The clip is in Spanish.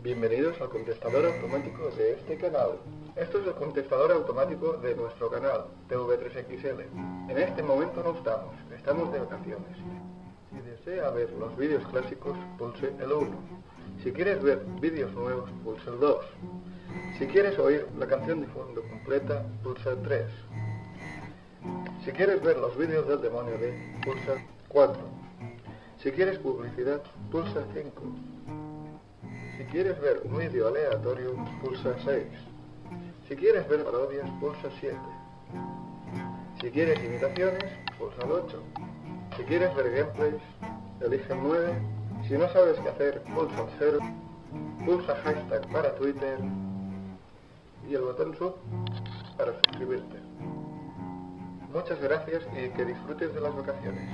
Bienvenidos al contestador automático de este canal. Esto es el contestador automático de nuestro canal, TV3XL. En este momento no estamos, estamos de vacaciones. Si desea ver los vídeos clásicos, pulse el 1. Si quieres ver vídeos nuevos, pulse el 2. Si quieres oír la canción de fondo completa, pulsa el 3. Si quieres ver los vídeos del demonio de, pulsa el 4. Si quieres publicidad, pulsa 5. Si quieres ver un vídeo aleatorio, pulsa 6. Si quieres ver parodias, pulsa 7. Si quieres imitaciones, pulsa el 8. Si quieres ver gameplays, elige el 9. Si no sabes qué hacer, pulsa el 0. Pulsa hashtag para Twitter y el botón sub para suscribirte. Muchas gracias y que disfrutes de las vacaciones.